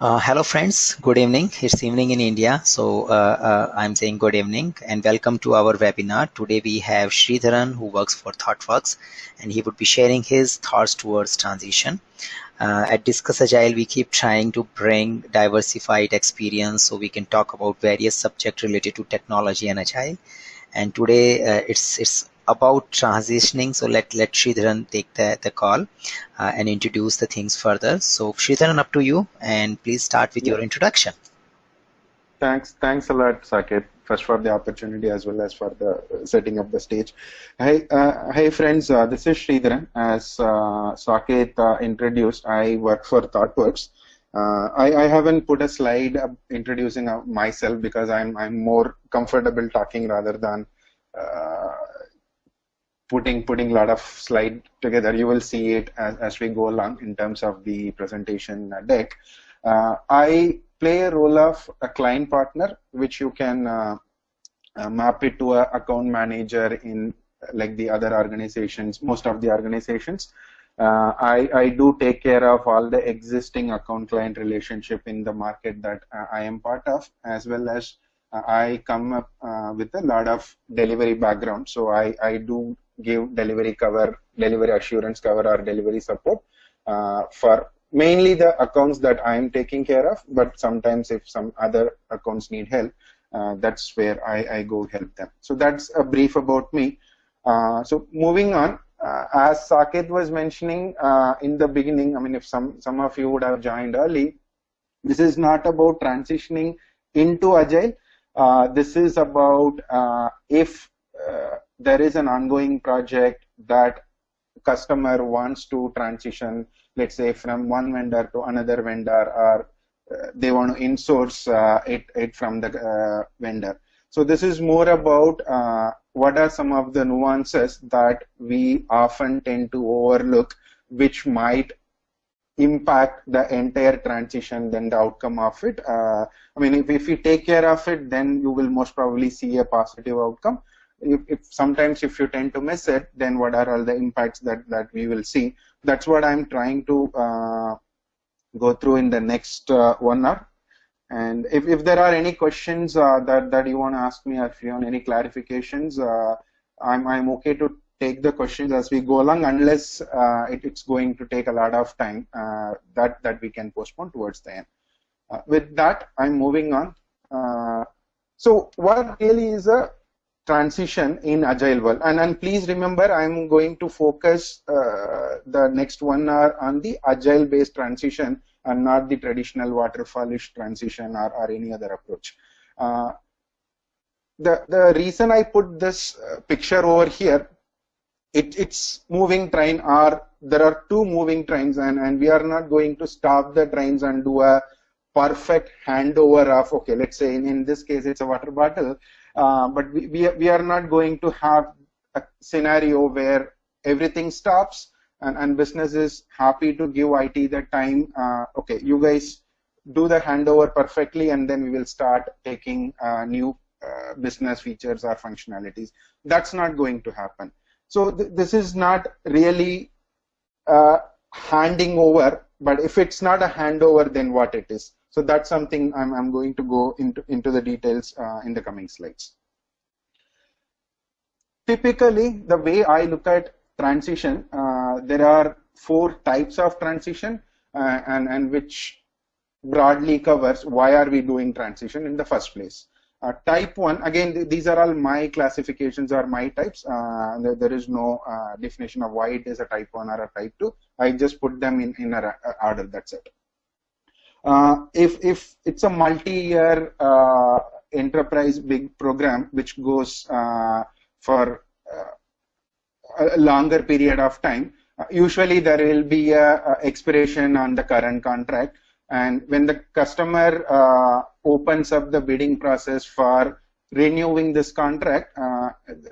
Uh, hello friends, good evening. It's evening in India, so uh, uh, I'm saying good evening and welcome to our webinar. Today we have Sridharan who works for ThoughtWorks and he would be sharing his thoughts towards transition. Uh, at Discuss Agile, we keep trying to bring diversified experience so we can talk about various subjects related to technology and Agile. And today uh, it's it's about transitioning. So let let Sridharan take the, the call uh, and introduce the things further. So Sridharan, up to you, and please start with yeah. your introduction. Thanks, thanks a lot, Saket. First for the opportunity as well as for the setting up the stage. Hey, uh, hey friends, uh, this is Sridharan. As uh, Saket uh, introduced, I work for ThoughtWorks. Uh, I, I, haven't put a slide introducing myself because I'm I'm more comfortable talking rather than uh, putting putting a lot of slide together. You will see it as, as we go along in terms of the presentation deck. Uh, I play a role of a client partner, which you can uh, uh, map it to a account manager in like the other organizations, most of the organizations. Uh, I, I do take care of all the existing account client relationship in the market that uh, I am part of, as well as uh, I come up with a lot of delivery background. So I, I do give delivery cover, delivery assurance cover, or delivery support uh, for mainly the accounts that I am taking care of. But sometimes, if some other accounts need help, uh, that's where I, I, go help them. So that's a brief about me. Uh, so moving on, uh, as Saket was mentioning uh, in the beginning, I mean, if some some of you would have joined early, this is not about transitioning into Agile. Uh, this is about if there is an ongoing project that customer wants to transition, let's say from one vendor to another vendor, or uh, they want to insource uh, it, it from the uh, vendor. So this is more about uh, what are some of the nuances that we often tend to overlook, which might impact the entire transition then the outcome of it. Uh, I mean, if, if you take care of it, then you will most probably see a positive outcome if, if, sometimes if you tend to miss it, then what are all the impacts that, that we will see? That's what I'm trying to uh, go through in the next uh, one hour. And if, if there are any questions uh, that, that you want to ask me, or if you want any clarifications, uh, I'm, I'm okay to take the questions as we go along, unless uh, it, it's going to take a lot of time uh, that, that we can postpone towards the end. with that, I'm moving on. so what really is a transition in agile world. And, and please remember i'm going to focus uh, the next one hour on the agile based transition and not the traditional waterfallish transition or, or any other approach. Uh, the the reason i put this uh, picture over here it, it's moving train or there are two moving trains and, and we are not going to stop the trains and do a perfect handover of okay let's say in, in this case it's a water bottle uh, but we, we, are not going to have a scenario where everything stops and, and business is happy to give IT the time. Uh, okay, you guys do the handover perfectly and then we will start taking uh, new uh, business features or functionalities. That's not going to happen. So th this is not really uh, handing over, but if it's not a handover, then what it is? So that's something I'm, I'm going to go into, into the details uh, in the coming slides. Typically, the way I look at transition, uh, there are four types of transition uh, and, and which broadly covers why are we doing transition in the first place. Uh, type 1, again, th these are all my classifications or my types. Uh, there, is no uh, definition of why it is a type 1 or a type 2. I just put them in, in a, a order, that's it. Uh, if if it's a multi-year uh, enterprise big program which goes uh, for a longer period of time, usually there will be a, a, expiration on the current contract. And when the customer uh, opens up the bidding process for renewing this contract uh,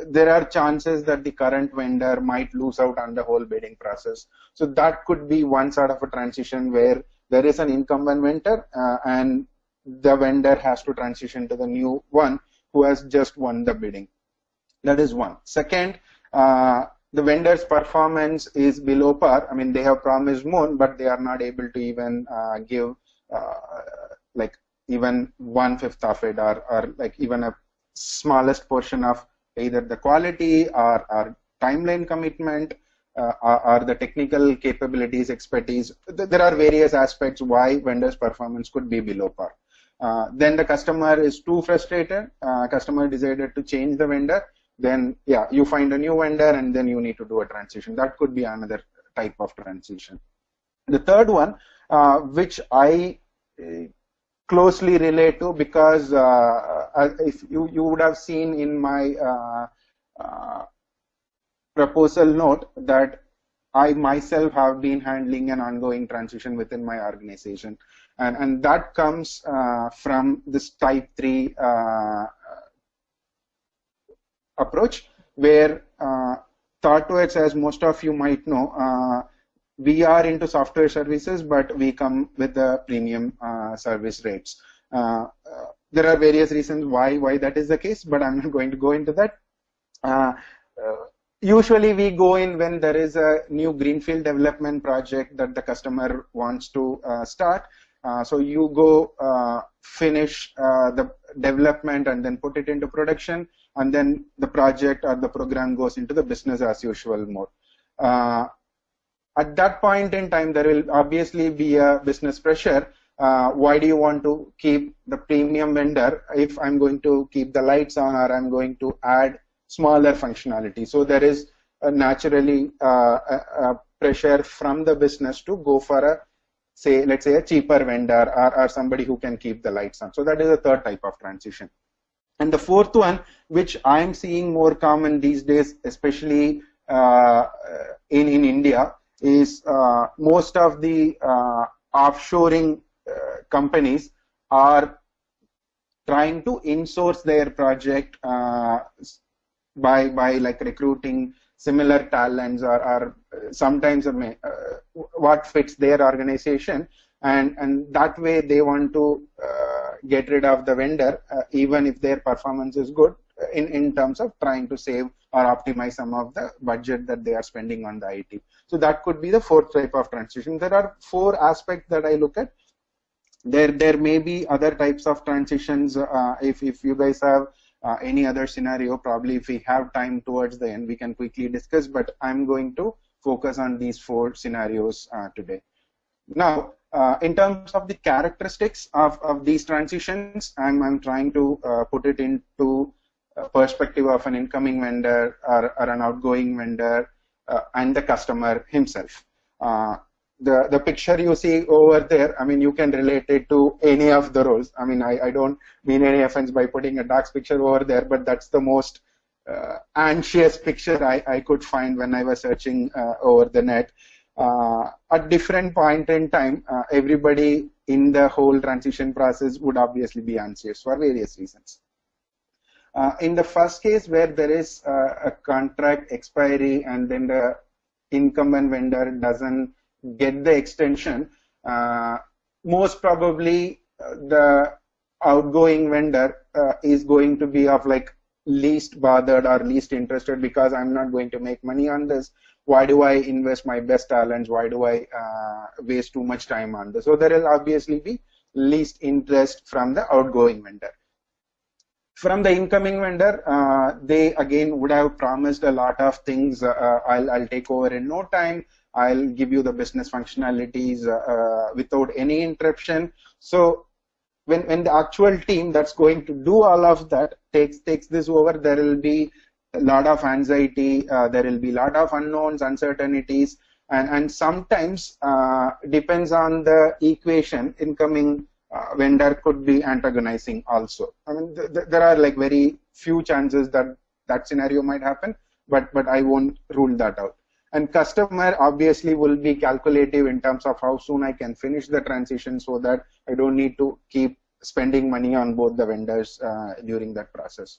there are chances that the current vendor might lose out on the whole bidding process. So that could be one sort of a transition where there is an incumbent vendor uh, and the vendor has to transition to the new one who has just won the bidding. That is one. Second, uh, the vendor's performance is below par. I mean, they have promised more, but they are not able to even uh, give uh, like even one fifth of it, or, or like even a smallest portion of either the quality or, or timeline commitment uh, or, or, the technical capabilities, expertise. There are various aspects why vendor's performance could be below par. Uh, then the customer is too frustrated. Uh, customer decided to change the vendor then yeah, you find a new vendor and then you need to do a transition. That could be another type of transition. The third one, uh, which I uh, closely relate to because uh, if you, you would have seen in my proposal note that I myself have been handling an ongoing transition within my organization. And, and that comes from this type 3 approach where uh, ThoughtWorks, as most of you might know, uh, we are into software services, but we come with the premium uh, service rates. Uh, uh, there are various reasons why why that is the case, but I'm not going to go into that. Uh, usually, we go in when there is a new greenfield development project that the customer wants to start. so you go finish the development and then put it into production and then the project or the program goes into the business as usual mode. Uh, at that point in time, there will obviously be a business pressure. Uh, why do you want to keep the premium vendor if I'm going to keep the lights on or I'm going to add smaller functionality? So there is naturally uh, a, a pressure from the business to go for a say let's say a cheaper vendor or, or somebody who can keep the lights on. So that is a third type of transition. And the fourth one, which I'm seeing more common these days, especially uh, in, in India, is uh, most of the uh, offshoring uh, companies are trying to insource their project uh, by, by like recruiting similar talents or, or sometimes uh, what fits their organization and, and that way they want to get rid of the vendor uh, even if their performance is good uh, in, in terms of trying to save or optimize some of the budget that they are spending on the IT. So that could be the fourth type of transition. There are four aspects that I look at. There, there may be other types of transitions. Uh, if, if you guys have uh, any other scenario, probably if we have time towards the end, we can quickly discuss, but I'm going to focus on these four scenarios uh, today. Now, uh, in terms of the characteristics of, of these transitions, I'm, I'm trying to uh, put it into perspective of an incoming vendor or, or an outgoing vendor uh, and the customer himself. Uh, the, the picture you see over there, I mean, you can relate it to any of the roles. I mean, I, I don't mean any offense by putting a dark picture over there, but that's the most uh, anxious picture I, I could find when I was searching over the net uh, at different point in time, uh, everybody in the whole transition process would obviously be anxious for various reasons. Uh, in the first case where there is uh, a contract expiry and then the incumbent vendor doesn't get the extension, uh, most probably uh, the outgoing vendor is going to be of like least bothered or least interested because I'm not going to make money on this why do I invest my best talents? Why do I uh, waste too much time on this? So there will obviously be least interest from the outgoing vendor. From the incoming vendor, uh, they again would have promised a lot of things. Uh, uh I'll, I'll take over in no time. I'll give you the business functionalities uh, uh, without any interruption. So when, when the actual team that's going to do all of that takes takes this over, there will be a lot of anxiety, uh, there will be a lot of unknowns, uncertainties, and, and sometimes uh, depends on the equation, incoming uh, vendor could be antagonizing also. I mean, th th there are like very few chances that that scenario might happen, but, but I won't rule that out. And customer obviously will be calculative in terms of how soon I can finish the transition so that I don't need to keep spending money on both the vendors uh, during that process.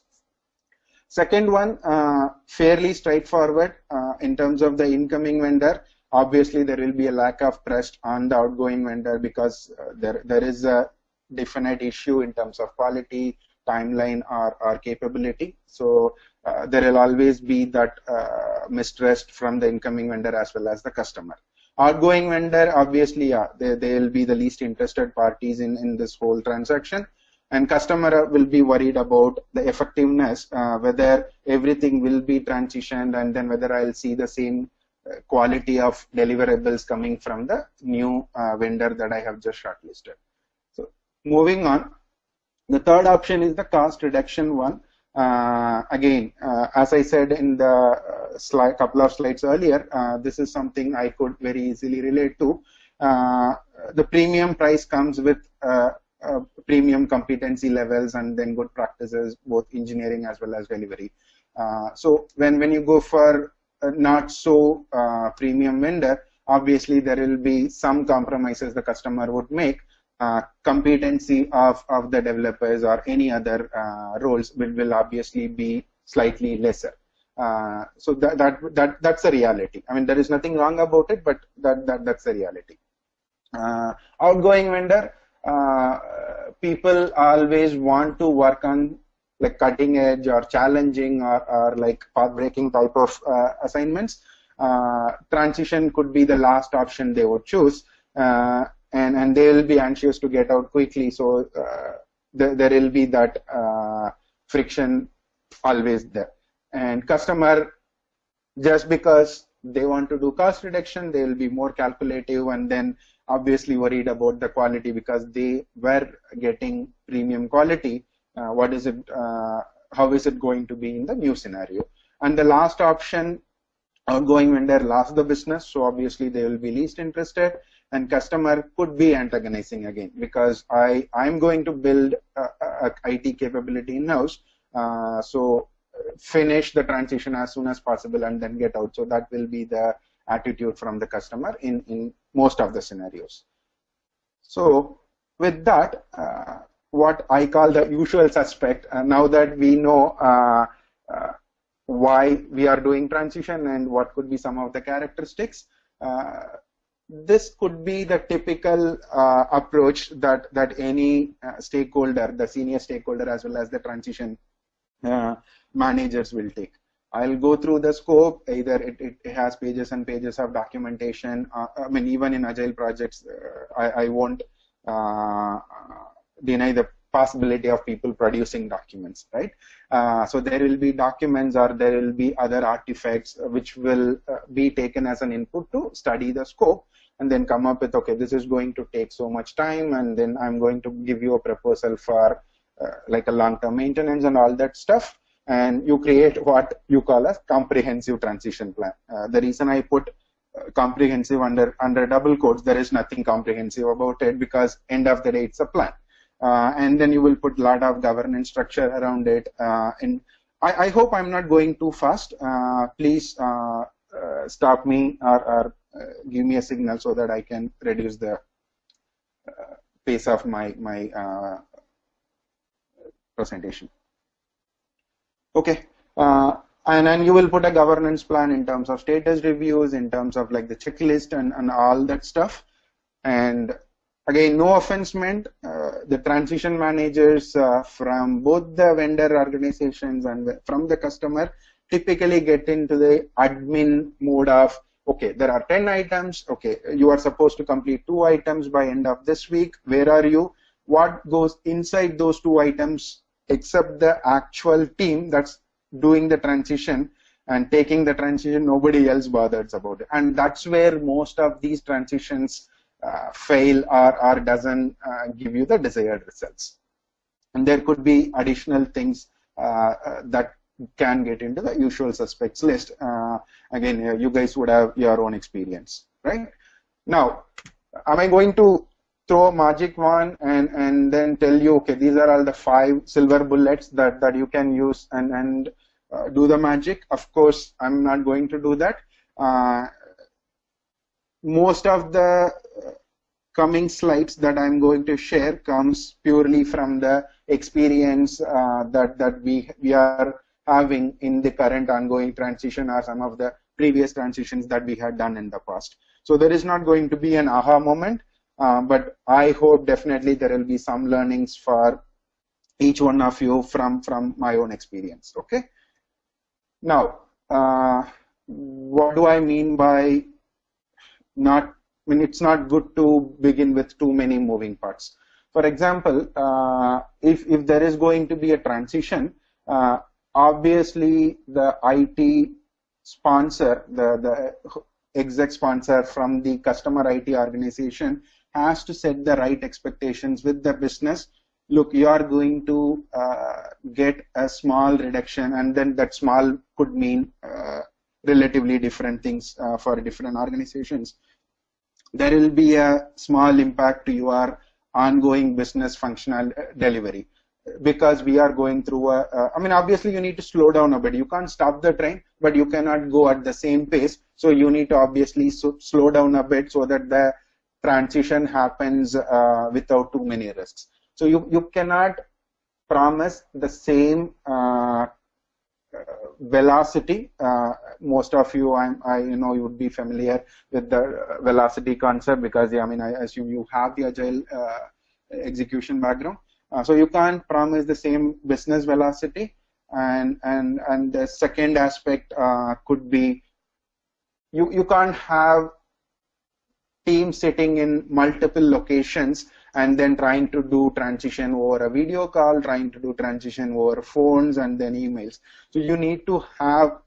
Second one, uh, fairly straightforward uh, in terms of the incoming vendor. Obviously, there will be a lack of trust on the outgoing vendor because uh, there there is a definite issue in terms of quality, timeline or, or capability. So uh, there will always be that uh, mistrust from the incoming vendor as well as the customer. Outgoing vendor, obviously, yeah, they, they'll be the least interested parties in, in this whole transaction. And customer will be worried about the effectiveness, uh, whether everything will be transitioned and then whether I'll see the same uh, quality of deliverables coming from the new uh, vendor that I have just shortlisted. So moving on, the third option is the cost reduction one. Uh, again, uh, as I said in the uh, slide, couple of slides earlier, uh, this is something I could very easily relate to. the premium price comes with premium competency levels and then good practices, both engineering as well as delivery. so when, when you go for not so uh, premium vendor, obviously there will be some compromises the customer would make. Uh, competency of, of the developers or any other uh, roles will, will obviously be slightly lesser. Uh, so that, that that that's a reality. I mean, there is nothing wrong about it, but that, that that's a reality. Uh, outgoing vendor, uh, people always want to work on like cutting edge or challenging or, or like path breaking type of assignments, transition could be the last option they would choose. Uh, and, and they will be anxious to get out quickly. So uh, there, there will be that uh, friction always there. And customer, just because they want to do cost reduction, they will be more calculative and then obviously worried about the quality because they were getting premium quality uh, what is it, uh, how is it going to be in the new scenario. And the last option, outgoing vendor lost the business, so obviously they will be least interested and customer could be antagonizing again because I, I'm going to build a, a IT capability in-house, uh, so finish the transition as soon as possible and then get out. So that will be the attitude from the customer in, in most of the scenarios. So with that, uh, what I call the usual suspect. Uh, now that we know uh, uh, why we are doing transition and what could be some of the characteristics, uh, this could be the typical uh, approach that that any uh, stakeholder, the senior stakeholder as well as the transition uh, managers will take. I'll go through the scope. Either it, it has pages and pages of documentation. Uh, I mean, even in agile projects, uh, I, I won't deny the possibility of people producing documents, right? Uh, so there will be documents or there will be other artifacts which will uh, be taken as an input to study the scope and then come up with, okay, this is going to take so much time and then I'm going to give you a proposal for uh, like a long-term maintenance and all that stuff. And you create what you call a comprehensive transition plan. Uh, the reason I put uh, comprehensive under under double quotes, there is nothing comprehensive about it because end of the day, it's a plan uh, and then you will put a lot of governance structure around it. Uh, and I, I, hope I'm not going too fast. Uh, please uh, uh, stop me or, or uh, give me a signal so that I can reduce the pace of my my presentation. Okay. and then you will put a governance plan in terms of status reviews, in terms of like the checklist and, and all that stuff. And again, no offense meant. Uh, the transition managers uh, from both the vendor organizations and from the customer typically get into the admin mode of, okay, there are 10 items. Okay, you are supposed to complete two items by end of this week. Where are you? What goes inside those two items except the actual team that's doing the transition and taking the transition, nobody else bothers about it. And that's where most of these transitions fail or, or doesn't uh, give you the desired results. And there could be additional things uh, that can get into the usual suspects list. again, you guys would have your own experience, right? Now, am I going to throw a magic wand and, and then tell you, okay, these are all the five silver bullets that, that you can use and, and uh, do the magic. Of course, I'm not going to do that. Uh, most of the coming slides that I'm going to share comes purely from the experience uh, that, that we, we are having in the current ongoing transition or some of the previous transitions that we had done in the past. So there is not going to be an aha moment, uh, but I hope definitely there will be some learnings for each one of you from from my own experience okay now uh, what do i mean by not I mean it's not good to begin with too many moving parts for example uh, if if there is going to be a transition uh, obviously the IT sponsor the the exec sponsor from the customer IT organization has to set the right expectations with the business look, you are going to uh, get a small reduction, and then that small could mean uh, relatively different things uh, for different organizations. There will be a small impact to your ongoing business functional uh, delivery because we are going through a, uh, I mean, obviously you need to slow down a bit. You can't stop the train, but you cannot go at the same pace. So you need to obviously so, slow down a bit so that the transition happens uh, without too many risks. So you, you cannot promise the same uh, velocity. Uh, most of you, I'm, I you know, you would be familiar with the velocity concept because I mean, I assume you have the agile uh, execution background. Uh, so you can't promise the same business velocity. And and and the second aspect uh, could be you you can't have teams sitting in multiple locations and then trying to do transition over a video call, trying to do transition over phones and then emails. So you need to have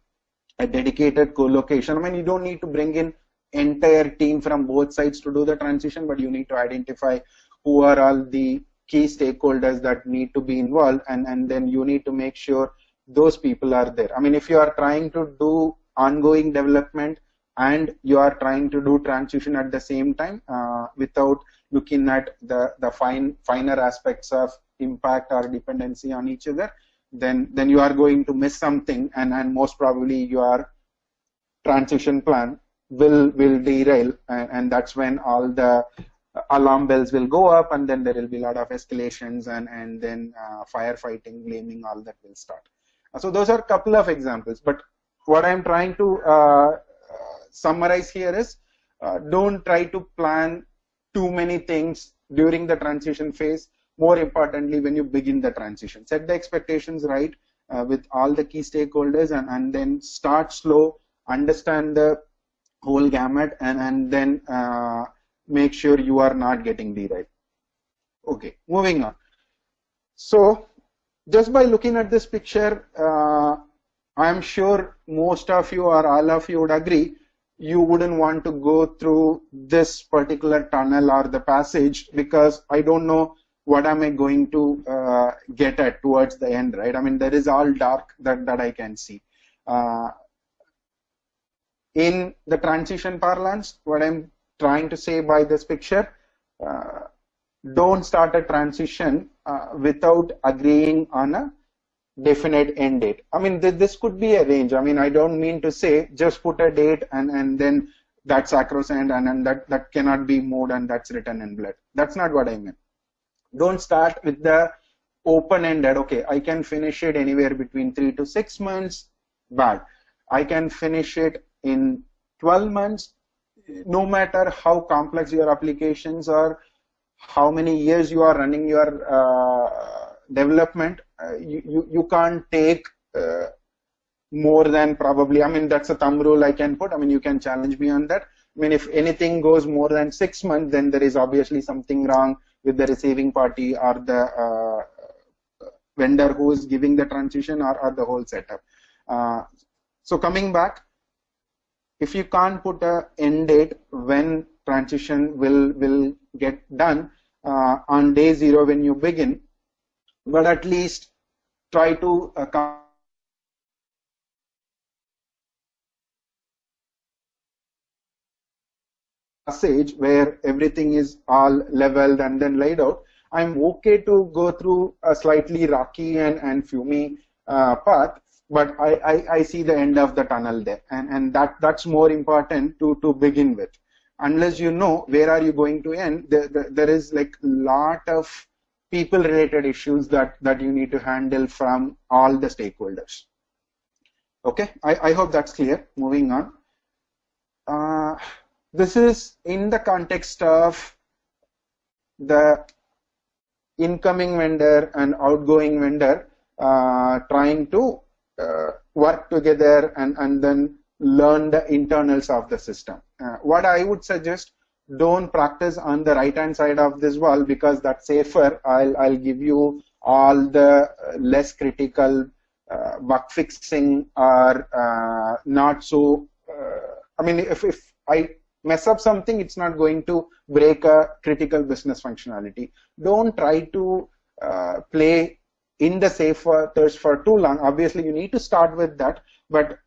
a dedicated co-location. I mean, you don't need to bring in entire team from both sides to do the transition, but you need to identify who are all the key stakeholders that need to be involved and, and then you need to make sure those people are there. I mean, if you are trying to do ongoing development and you are trying to do transition at the same time uh, without looking at the, the fine finer aspects of impact or dependency on each other, then then you are going to miss something and, and most probably your transition plan will will derail and, and that's when all the alarm bells will go up and then there will be a lot of escalations and and then uh, firefighting blaming all that will start. So those are a couple of examples but what i'm trying to uh, summarize here is uh, don't try to plan too many things during the transition phase. More importantly, when you begin the transition, set the expectations right uh, with all the key stakeholders and, and then start slow, understand the whole gamut and, and then uh, make sure you are not getting derailed. Okay, moving on. So just by looking at this picture, uh, I'm sure most of you or all of you would agree you wouldn't want to go through this particular tunnel or the passage because I don't know what am I going to uh, get at towards the end, right? I mean, there is all dark that, that I can see. Uh, in the transition parlance, what I'm trying to say by this picture, uh, don't start a transition uh, without agreeing on a definite end date. I mean, th this could be a range. I mean, I don't mean to say just put a date and, and then that's sacrosanct and, and that, that cannot be moved and that's written in blood. That's not what I mean. Don't start with the open-ended, okay, I can finish it anywhere between three to six months, bad. I can finish it in 12 months, no matter how complex your applications are, how many years you are running your uh, development, uh, you, you, you can't take uh, more than probably, I mean, that's a thumb rule I can put. I mean, you can challenge me on that. I mean, if anything goes more than six months, then there is obviously something wrong with the receiving party or the uh, vendor who is giving the transition or, or the whole setup. Uh, so coming back, if you can't put a end date when transition will will get done uh, on day zero when you begin, but at least try to uh, passage where everything is all leveled and then laid out, I'm okay to go through a slightly rocky and, and fumy uh, path, but I, I, I, see the end of the tunnel there. And, and that, that's more important to, to begin with. Unless you know where are you going to end, there, there, there is like a lot of people related issues that, that you need to handle from all the stakeholders. Okay, I, I hope that's clear. Moving on. Uh, this is in the context of the incoming vendor and outgoing vendor uh, trying to uh, work together and, and then learn the internals of the system. Uh, what I would suggest, don't practice on the right hand side of this wall because that's safer. I'll, I'll give you all the less critical uh, bug fixing or uh, not so. Uh, I mean, if, if I mess up something, it's not going to break a critical business functionality. Don't try to uh, play in the safer thirst for too long. Obviously, you need to start with that, but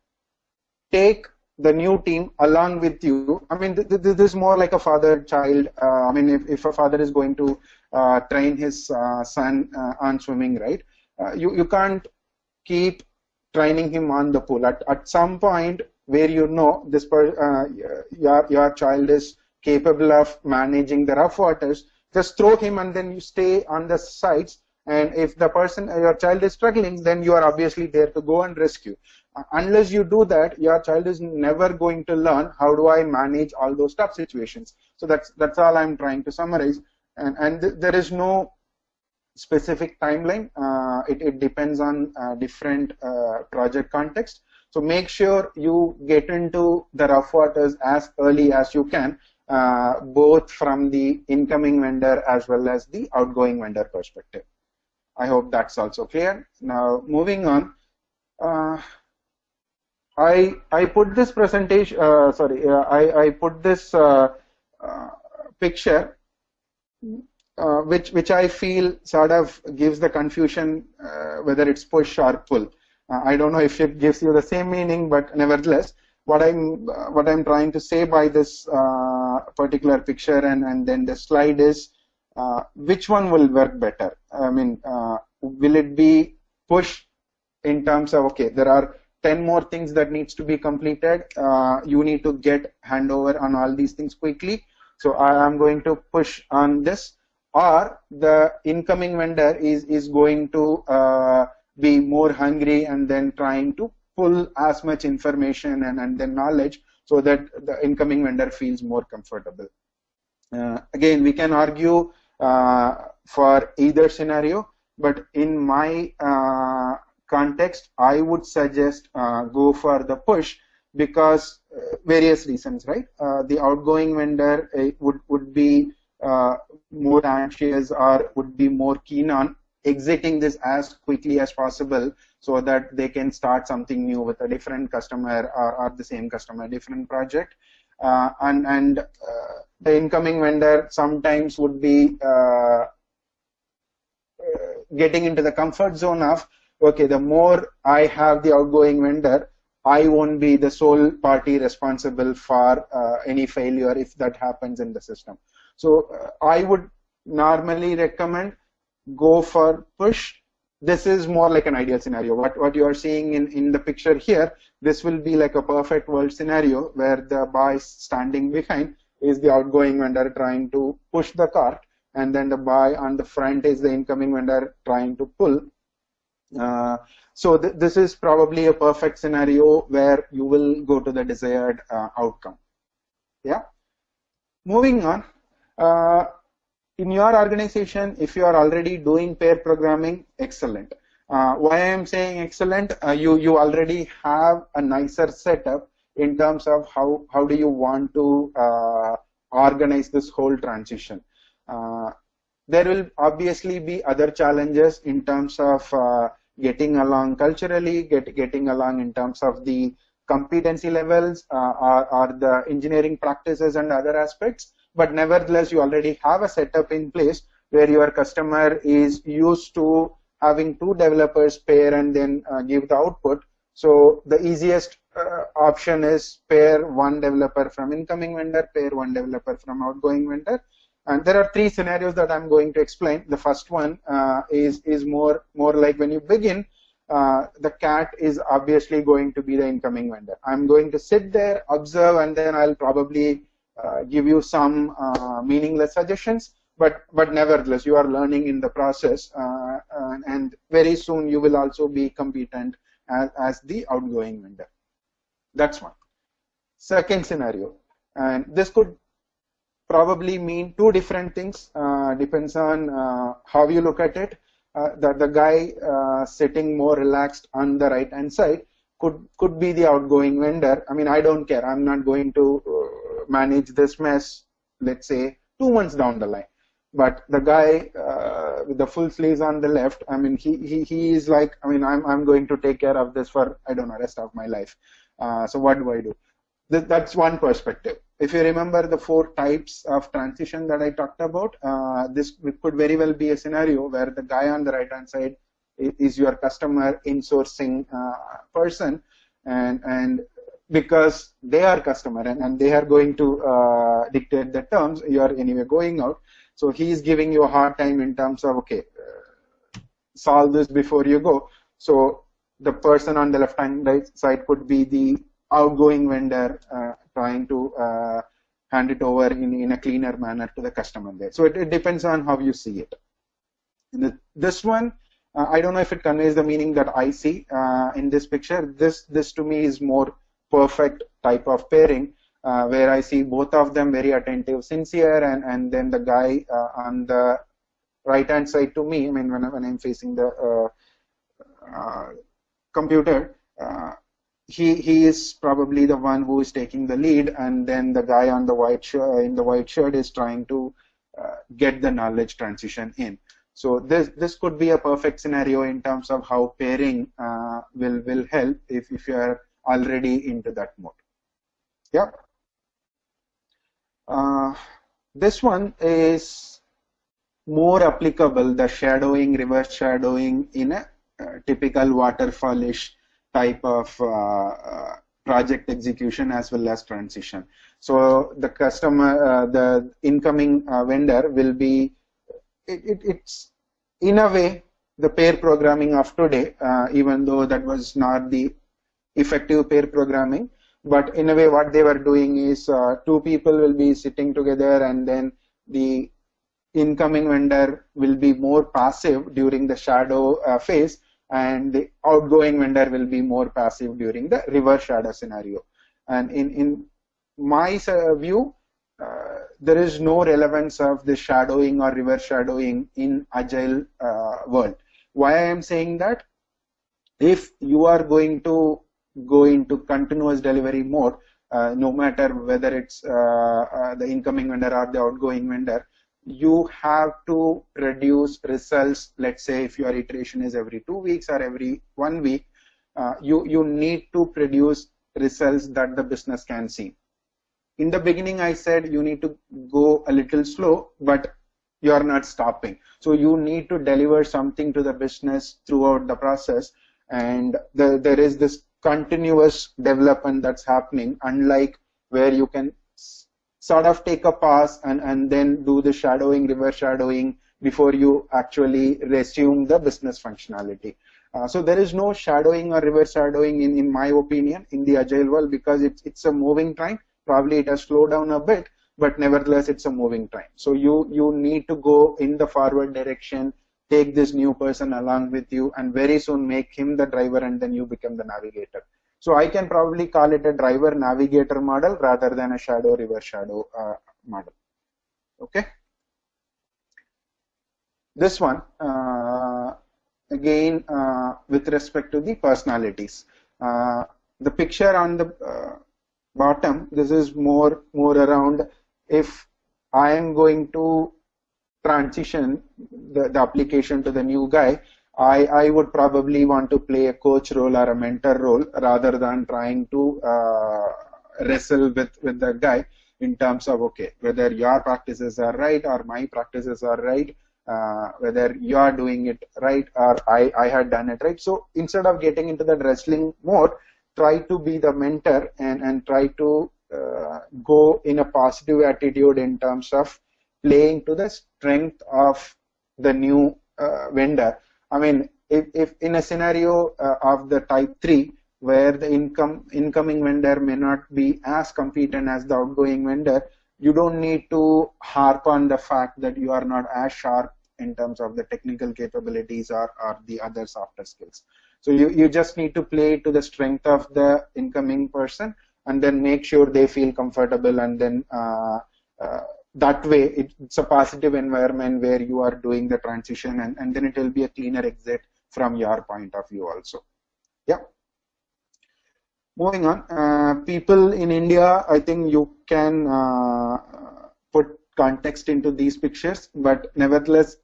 take the new team along with you. I mean, th th this is more like a father-child. Uh, I mean, if, if a father is going to uh, train his uh, son uh, on swimming, right? Uh, you you can't keep training him on the pool. At at some point where you know this per, uh, your your child is capable of managing the rough waters, just throw him and then you stay on the sides. And if the person, your child is struggling, then you are obviously there to go and rescue. Unless you do that, your child is never going to learn how do I manage all those tough situations. So that's that's all I'm trying to summarize and, and th there is no specific timeline. Uh, it, it, depends on uh, different uh, project context. So make sure you get into the rough waters as early as you can, uh, both from the incoming vendor as well as the outgoing vendor perspective. I hope that's also clear. Now moving on. Uh, I I put this presentation. Uh, sorry, I I put this picture uh, which which I feel sort of gives the confusion uh, whether it's push or pull. Uh, I don't know if it gives you the same meaning, but nevertheless, what I'm uh, what I'm trying to say by this uh, particular picture and and then the slide is uh, which one will work better. I mean, will it be push in terms of okay, there are 10 more things that needs to be completed. you need to get handover on all these things quickly so I am going to push on this or the incoming vendor is, is going to uh, be more hungry and then trying to pull as much information and, and then knowledge so that the incoming vendor feels more comfortable. Uh, again, we can argue uh, for either scenario, but in my uh, context, I would suggest uh, go for the push because uh, various reasons, right? Uh, the outgoing vendor uh, would would be more anxious or would be more keen on exiting this as quickly as possible so that they can start something new with a different customer or, or the same customer, different project. Uh, and and uh, the incoming vendor sometimes would be uh, getting into the comfort zone of okay, the more I have the outgoing vendor, I won't be the sole party responsible for uh, any failure if that happens in the system. So uh, I would normally recommend go for push. This is more like an ideal scenario. What, what you are seeing in, in the picture here, this will be like a perfect world scenario where the boy standing behind is the outgoing vendor trying to push the cart and then the boy on the front is the incoming vendor trying to pull. Uh, so th this is probably a perfect scenario where you will go to the desired uh, outcome. Yeah. Moving on. Uh, in your organization, if you are already doing pair programming, excellent. Uh, why I am saying excellent, uh, you you already have a nicer setup in terms of how how do you want to organize this whole transition. Uh, there will obviously be other challenges in terms of getting along culturally, get, getting along in terms of the competency levels uh, or, or the engineering practices and other aspects. But nevertheless, you already have a setup in place where your customer is used to having two developers pair and then uh, give the output. So the easiest uh, option is pair one developer from incoming vendor, pair one developer from outgoing vendor, and there are three scenarios that I'm going to explain. The first one uh, is is more more like when you begin, uh, the cat is obviously going to be the incoming vendor. I'm going to sit there, observe, and then I'll probably uh, give you some uh, meaningless suggestions. But but nevertheless, you are learning in the process, uh, and very soon you will also be competent as, as the outgoing vendor. That's one. Second scenario, and this could probably mean two different things. Uh, depends on uh, how you look at it. Uh, the, the guy uh, sitting more relaxed on the right hand side could could be the outgoing vendor. I mean, I don't care. I'm not going to uh, manage this mess. Let's say two months down the line. But the guy uh, with the full sleeves on the left, I mean, he, he he is like, I mean, I'm I'm going to take care of this for I don't know rest of my life. so what do I do? that's one perspective. If you remember the four types of transition that I talked about, uh, this could very well be a scenario where the guy on the right hand side is your customer insourcing uh, person, and and because they are customer and, and they are going to uh, dictate the terms, you are anyway going out. So he is giving you a hard time in terms of okay, uh, solve this before you go. So the person on the left hand side could be the outgoing vendor uh, trying to uh, hand it over in, in a cleaner manner to the customer there. So it, it depends on how you see it. The, this one, uh, I don't know if it conveys the meaning that I see uh, in this picture. This, this to me is more perfect type of pairing uh, where I see both of them very attentive, sincere, and, and then the guy uh, on the right hand side to me, I mean, when, when I'm facing the computer, he he is probably the one who is taking the lead, and then the guy on the white shirt in the white shirt is trying to uh, get the knowledge transition in. So this this could be a perfect scenario in terms of how pairing uh, will will help if if you are already into that mode. Yeah. Uh, this one is more applicable, the shadowing, reverse shadowing in a uh, typical waterfallish type of uh, uh, project execution as well as transition. So the customer, uh, the incoming vendor will be, it, it, it's in a way the pair programming of today, even though that was not the effective pair programming, but in a way what they were doing is uh, two people will be sitting together and then the incoming vendor will be more passive during the shadow uh, phase and the outgoing vendor will be more passive during the reverse shadow scenario. And in, in my view, uh, there is no relevance of the shadowing or reverse shadowing in agile uh, world. Why I am saying that? If you are going to go into continuous delivery mode, uh, no matter whether it's uh, uh, the incoming vendor or the outgoing vendor, you have to produce results let's say if your iteration is every two weeks or every one week uh, you you need to produce results that the business can see. In the beginning i said you need to go a little slow but you are not stopping. So you need to deliver something to the business throughout the process. And the, there is this continuous development that's happening unlike where you can sort of take a pass and, and then do the shadowing, reverse shadowing before you actually resume the business functionality. Uh, so there is no shadowing or reverse shadowing in, in my opinion in the agile world because it's, it's a moving time. Probably it has slowed down a bit, but nevertheless it's a moving time. So you, you need to go in the forward direction, take this new person along with you and very soon make him the driver and then you become the navigator. So I can probably call it a driver navigator model rather than a shadow reverse shadow uh, model. Okay. This one, uh, again, uh, with respect to the personalities. Uh, the picture on the uh, bottom, this is more, more around if I am going to transition the, the application to the new guy, I, I would probably want to play a coach role or a mentor role rather than trying to uh, wrestle with, with the guy in terms of, okay, whether your practices are right or my practices are right, uh, whether you are doing it right or I, I had done it right. So instead of getting into the wrestling mode, try to be the mentor and, and try to uh, go in a positive attitude in terms of playing to the strength of the new uh, vendor I mean, if, if in a scenario uh, of the type 3 where the income incoming vendor may not be as competent as the outgoing vendor, you don't need to harp on the fact that you are not as sharp in terms of the technical capabilities or, or the other softer skills. So you, you just need to play to the strength of the incoming person and then make sure they feel comfortable and then uh, uh, that way it's a positive environment where you are doing the transition and, and then it will be a cleaner exit from your point of view also. Yeah. Moving on uh, people in india i think you can uh, put context into these pictures but nevertheless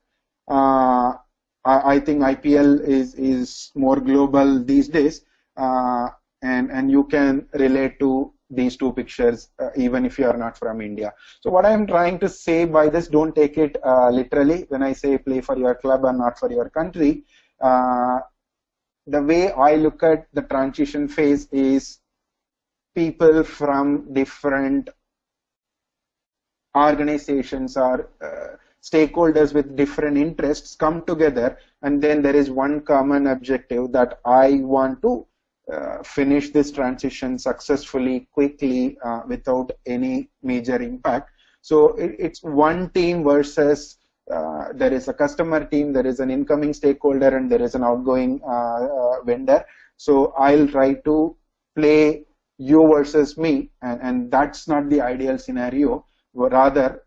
uh, I, I, think ipl is is more global these days uh, and and you can relate to these two pictures uh, even if you are not from India. So what I'm trying to say by this, don't take it uh, literally when I say play for your club and not for your country. Uh, the way I look at the transition phase is people from different organizations or uh, stakeholders with different interests come together and then there is one common objective that I want to uh, finish this transition successfully, quickly, uh, without any major impact. So it, it's one team versus uh, there is a customer team, there is an incoming stakeholder, and there is an outgoing uh, uh, vendor. So I'll try to play you versus me, and, and that's not the ideal scenario. Rather,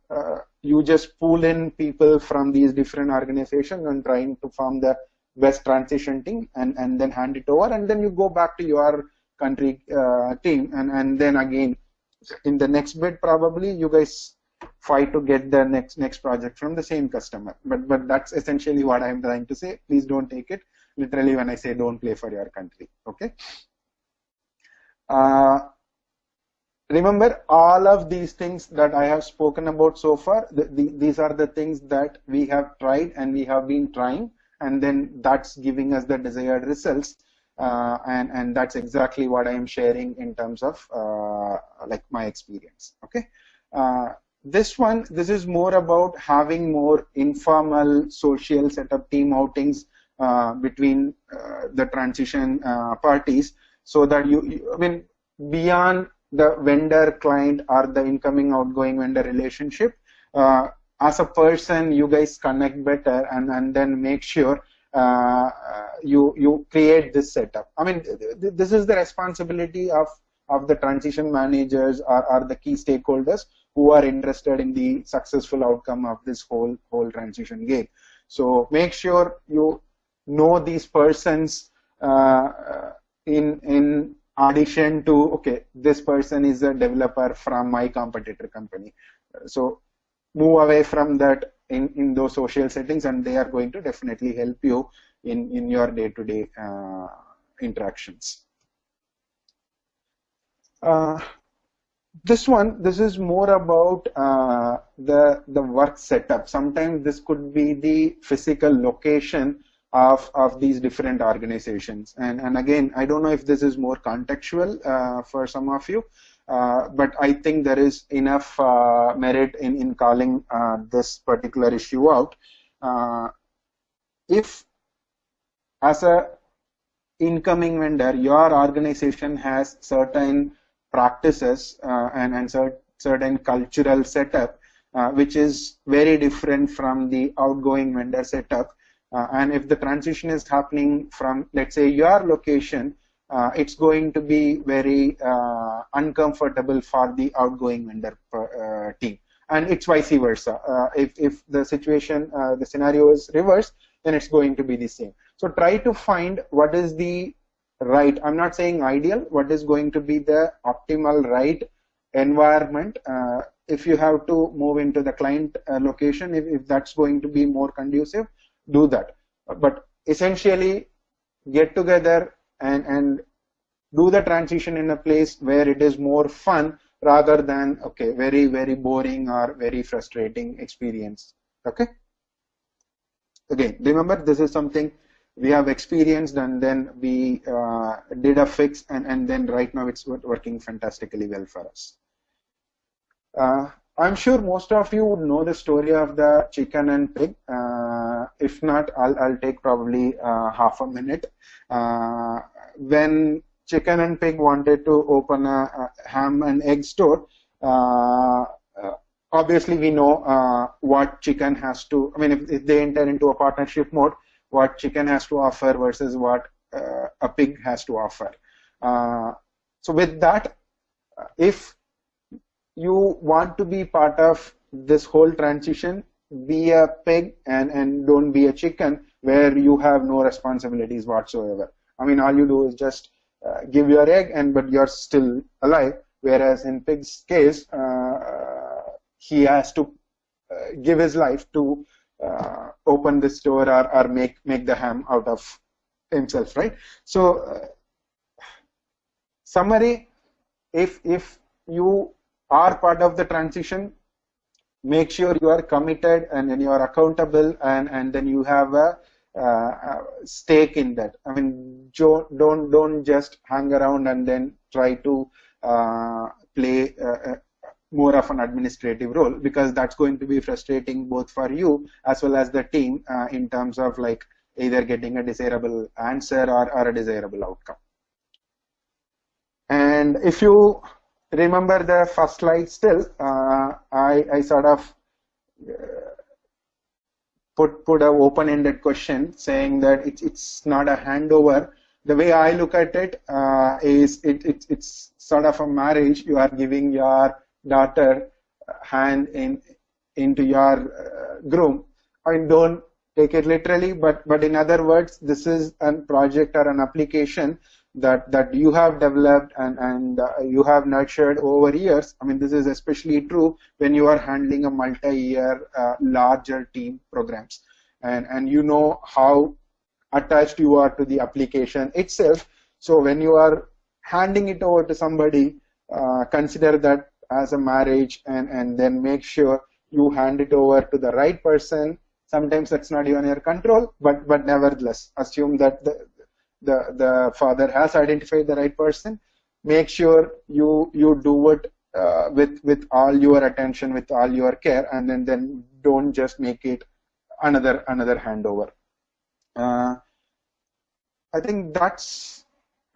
you just pull in people from these different organizations and trying to form the best transition team and, and then hand it over and then you go back to your country uh, team and, and then again in the next bid probably you guys fight to get the next next project from the same customer. But but that's essentially what i'm trying to say. Please don't take it literally when i say don't play for your country. Okay? Uh, remember all of these things that i have spoken about so far the, the, these are the things that we have tried and we have been trying and then that's giving us the desired results uh, and and that's exactly what I am sharing in terms of uh, like my experience okay? Uh, this one this is more about having more informal social setup team outings uh, between uh, the transition uh, parties so that you, you I mean beyond the vendor client or the incoming outgoing vendor relationship as a person you guys connect better and, and then make sure uh, you you create this setup. I mean, th this is the responsibility of of the transition managers or, or the key stakeholders who are interested in the successful outcome of this whole whole transition game. So make sure you know these persons uh, in in addition to okay this person is a developer from my competitor company. So move away from that in, in those social settings and they are going to definitely help you in, in your day-to-day -day, uh, interactions. Uh, this one, this is more about uh, the, the work setup. Sometimes this could be the physical location of, of these different organizations. And, and again, I don't know if this is more contextual uh, for some of you, but I think there is enough uh, merit in, in calling uh, this particular issue out. if as a incoming vendor, your organization has certain practices and, and cert certain cultural setup, uh, which is very different from the outgoing vendor setup. Uh, and if the transition is happening from, let's say, your location uh, it's going to be very uh, uncomfortable for the outgoing vendor uh, team. And it's vice versa. Uh, if, if the situation uh, the scenario is reversed then it's going to be the same. So try to find what is the right i'm not saying ideal what is going to be the optimal right environment. Uh, if you have to move into the client location if, if that's going to be more conducive do that. But essentially get together and and do the transition in a place where it is more fun rather than okay very very boring or very frustrating experience okay again remember this is something we have experienced and then we uh, did a fix and, and then right now it's working fantastically well for us. Uh, I'm sure most of you would know the story of the chicken and pig. Uh, if not, I'll, I'll take probably uh, half a minute. Uh, when chicken and pig wanted to open a, a ham and egg store, uh, uh, obviously we know uh, what chicken has to, I mean, if, if, they enter into a partnership mode, what chicken has to offer versus what a pig has to offer. so with that, if you want to be part of this whole transition be a pig and, and don't be a chicken where you have no responsibilities whatsoever. I mean, all you do is just uh, give your egg and but you're still alive. Whereas in pig's case, uh, he has to uh, give his life to uh, open the store or, or make make the ham out of himself, right? So, uh, summary: if if you are part of the transition, make sure you are committed and, and you are accountable and, and then you have a, uh, stake in that. I mean, don't don't just hang around and then try to uh, play uh, uh, more of an administrative role because that's going to be frustrating both for you as well as the team uh, in terms of like either getting a desirable answer or, or a desirable outcome. And if you remember the first slide still, uh, I, I sort of uh, put put a open-ended question saying that it's it's not a handover. The way I look at it uh, is it, it it's sort of a marriage. You are giving your daughter hand in into your uh, groom. I mean, don't take it literally, but but in other words, this is a project or an application that that you have developed and and uh, you have nurtured over years i mean this is especially true when you are handling a multi-year uh, larger team programs. And and you know how attached you are to the application itself. So when you are handing it over to somebody uh, consider that as a marriage and and then make sure you hand it over to the right person. Sometimes that's not even your control but but nevertheless assume that the the the father has identified the right person make sure you you do it uh, with with all your attention with all your care and then then don't just make it another another handover. Uh, i think that's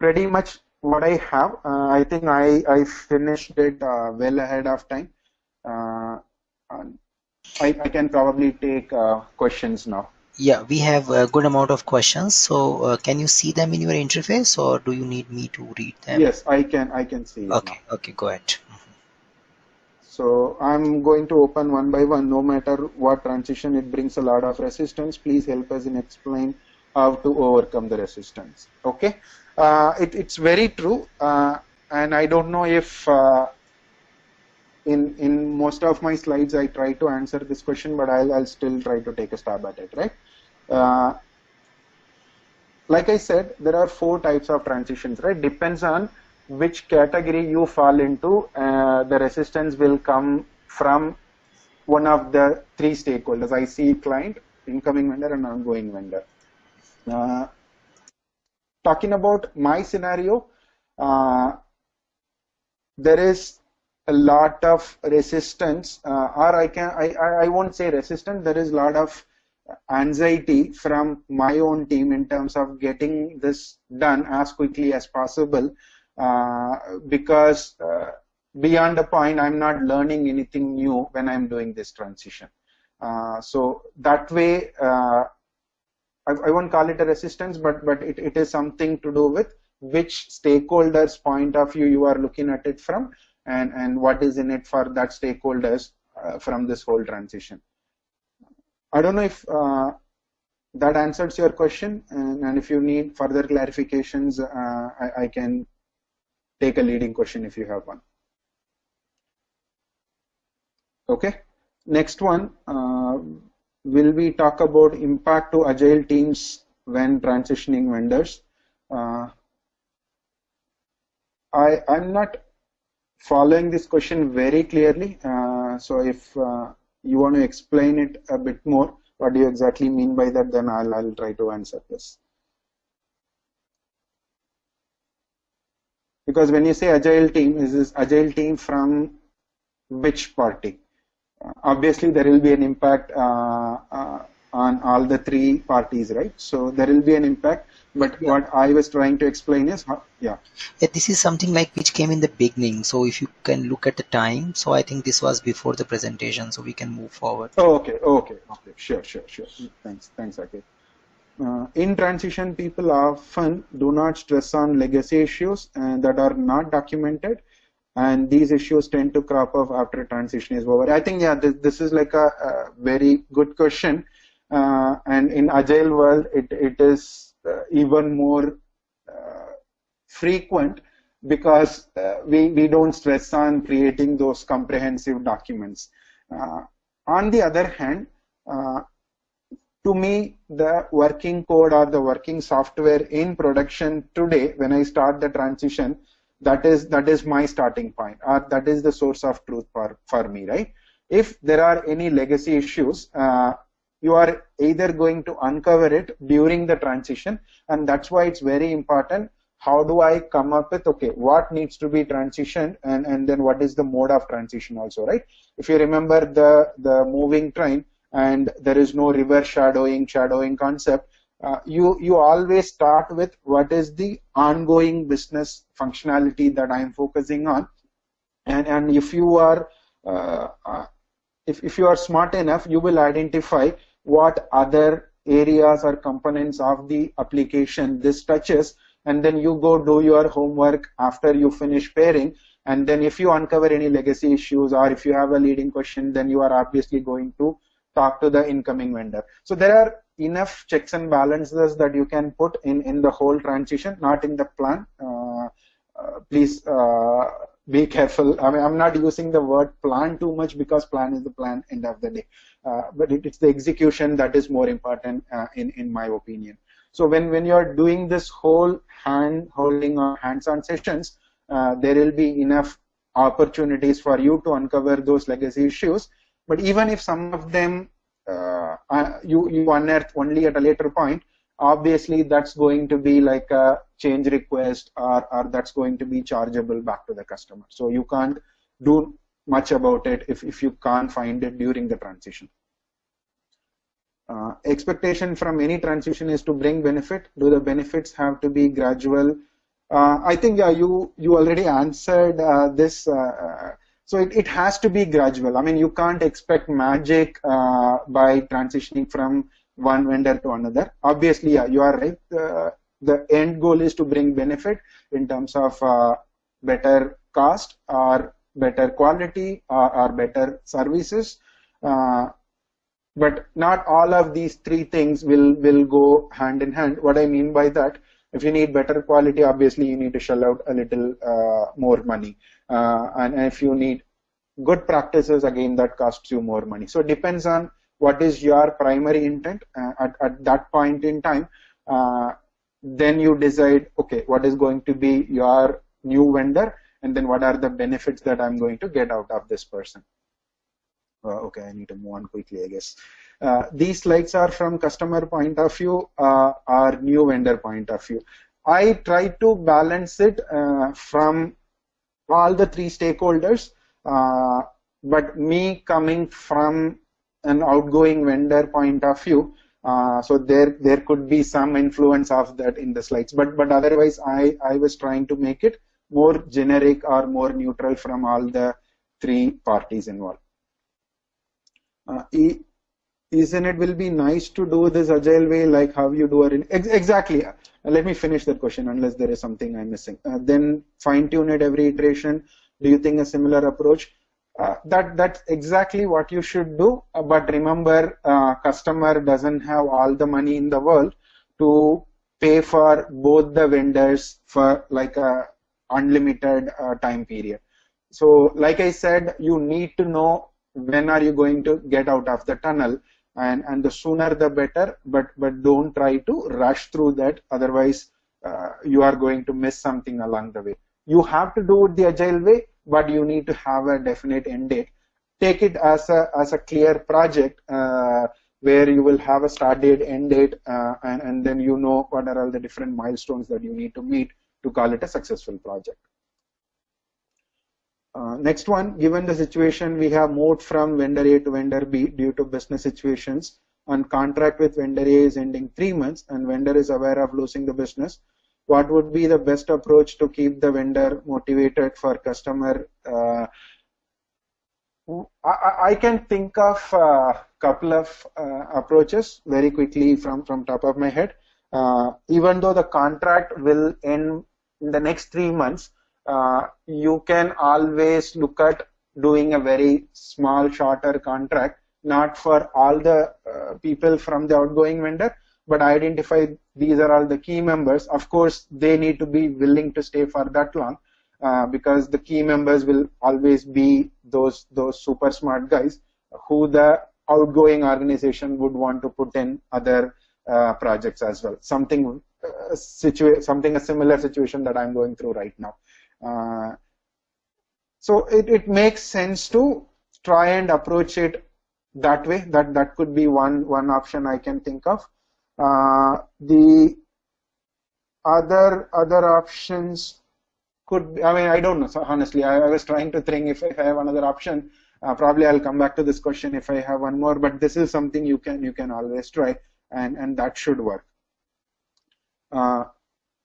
pretty much what i have. Uh, i think i i finished it uh, well ahead of time. Uh, I, I can probably take uh, questions now yeah, we have a good amount of questions. So uh, can you see them in your interface or do you need me to read them? Yes, I can. I can see. Okay. Okay. Go ahead. Mm-hmm. So I'm going to open one by one. No matter what transition, it brings a lot of resistance. Please help us in explain how to overcome the resistance. Okay. Uh, it, it's very true. Uh, and I don't know if uh, in in most of my slides I try to answer this question, but I'll, I'll still try to take a stab at it, right? Uh, like I said, there are four types of transitions, right? Depends on which category you fall into. Uh, the resistance will come from one of the three stakeholders. I see client, incoming vendor, and ongoing vendor. Uh, talking about my scenario, uh, there is a lot of resistance, uh, or I can I, I won't say resistance. There is a lot of anxiety from my own team in terms of getting this done as quickly as possible, uh, because uh, beyond a point, I'm not learning anything new when I'm doing this transition. Uh, so that way. Uh, I, I, won't call it a resistance, but but it, it is something to do with which stakeholders point of view you are looking at it from and, and what is in it for that stakeholders uh, from this whole transition. I don't know if uh, that answers your question and, and, if you need further clarifications, uh, I, I, can take a leading question if you have one. Okay, next one, uh, will we talk about impact to agile teams when transitioning vendors? Uh, I, I'm not following this question very clearly. Uh, so if uh, you want to explain it a bit more, what do you exactly mean by that, then I'll, I'll try to answer this. Because when you say agile team, is this agile team from which party? Obviously, there will be an impact uh, uh, on all the three parties, right? So there will be an impact but yeah. what I was trying to explain is, how, yeah. yeah. This is something like which came in the beginning. So if you can look at the time, so I think this was before the presentation, so we can move forward. Oh, okay, okay, okay. Sure, sure, sure. Thanks, thanks, okay. Uh, in transition, people often do not stress on legacy issues uh, that are not documented and these issues tend to crop up after transition is over. I think yeah, this, this is like a, a very good question, uh, and in agile world, it it is even more uh, frequent because uh, we we don't stress on creating those comprehensive documents. Uh, on the other hand, uh, to me, the working code or the working software in production today, when I start the transition, that is that is my starting point, or that is the source of truth for for me, right? If there are any legacy issues, uh, you are either going to uncover it during the transition, and that's why it's very important. How do I come up with okay, what needs to be transitioned, and and then what is the mode of transition also, right? If you remember the the moving train, and there is no reverse shadowing shadowing concept uh, you you always start with what is the ongoing business functionality that I am focusing on and and if you are uh, uh, if, if you are smart enough you will identify what other areas or components of the application this touches and then you go do your homework after you finish pairing and then if you uncover any legacy issues or if you have a leading question then you are obviously going to talk to the incoming vendor. So there are enough checks and balances that you can put in, in the whole transition, not in the plan. Uh, uh, please uh, be careful. I mean, I'm not using the word plan too much because plan is the plan end of the day. Uh, but it, it's the execution that is more important uh, in, in my opinion. So when, when you're doing this whole hand holding or hands-on sessions, uh, there will be enough opportunities for you to uncover those legacy issues but even if some of them uh, you, you unearth only at a later point, obviously that's going to be like a change request or, or that's going to be chargeable back to the customer. So you can't do much about it if, if you can't find it during the transition. Uh, expectation from any transition is to bring benefit. Do the benefits have to be gradual? Uh, I think yeah, you you already answered uh, this uh, so it, it has to be gradual. I mean, you can't expect magic uh, by transitioning from one vendor to another. Obviously, yeah, you are right. Uh, the end goal is to bring benefit in terms of uh, better cost or better quality or, or better services. Uh, but not all of these three things will, will go hand in hand. What I mean by that, if you need better quality, obviously you need to shell out a little uh, more money. Uh, and, if you need good practices, again, that costs you more money. So it depends on what is your primary intent uh, at, at that point in time. Uh, then you decide, okay, what is going to be your new vendor, and then what are the benefits that I'm going to get out of this person. Uh, okay, I need to move on quickly, I guess. Uh, these slides are from customer point of view uh, or new vendor point of view. I try to balance it uh, from all the three stakeholders. But me coming from an outgoing vendor point of view, uh, so there there could be some influence of that in the slides. But but otherwise, I I was trying to make it more generic or more neutral from all the three parties involved. Uh, isn't it will be nice to do this agile way like how you do it ex exactly uh, let me finish that question unless there is something i'm missing uh, then fine tune it every iteration do you think a similar approach uh, that that's exactly what you should do. Uh, but remember uh, customer doesn't have all the money in the world to pay for both the vendors for like a unlimited uh, time period. So like i said you need to know when are you going to get out of the tunnel and and the sooner the better but but don't try to rush through that. Otherwise uh, you are going to miss something along the way. You have to do it the agile way but you need to have a definite end date. Take it as a as a clear project uh, where you will have a start date end date uh, and and then you know what are all the different milestones that you need to meet to call it a successful project. Uh, next one, given the situation, we have moved from vendor A to vendor B due to business situations. And contract with vendor A is ending three months and vendor is aware of losing the business. What would be the best approach to keep the vendor motivated for customer? Uh, I, I, can think of a couple of uh, approaches very quickly from, from top of my head. Uh, even though the contract will end in the next three months, uh, you can always look at doing a very small, shorter contract, not for all the uh, people from the outgoing vendor, but identify these are all the key members. Of course, they need to be willing to stay for that long uh, because the key members will always be those those super smart guys who the outgoing organization would want to put in other uh, projects as well. Something uh, situa something a similar situation that I'm going through right now. Uh, so it, it makes sense to try and approach it that way. That that could be one one option I can think of. Uh, the other other options could be, I mean I don't know so honestly I, I, was trying to think if, if I have another option uh, probably I'll come back to this question if I have one more but this is something you can you can always try and and that should work. Uh,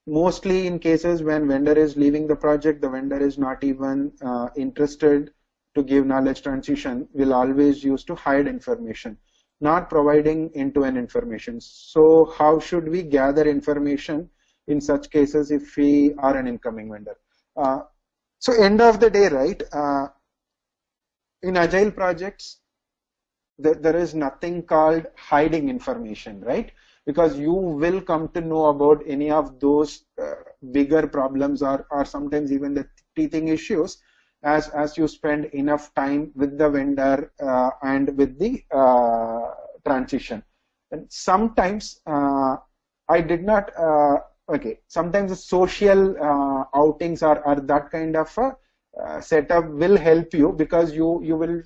mostly in cases when vendor is leaving the project, the vendor is not even uh, interested to give knowledge transition, will always use to hide information, not providing end-to-end information. So how should we gather information in such cases if we are an incoming vendor? Uh, so end of the day, right, uh, in agile projects, there is nothing called hiding information, right? because you will come to know about any of those uh, bigger problems or, or sometimes even the teething issues as, as you spend enough time with the vendor uh, and with the uh, transition. And sometimes uh, I did not, uh, okay, sometimes the social uh, outings are, are that kind of a setup will help you because you, you will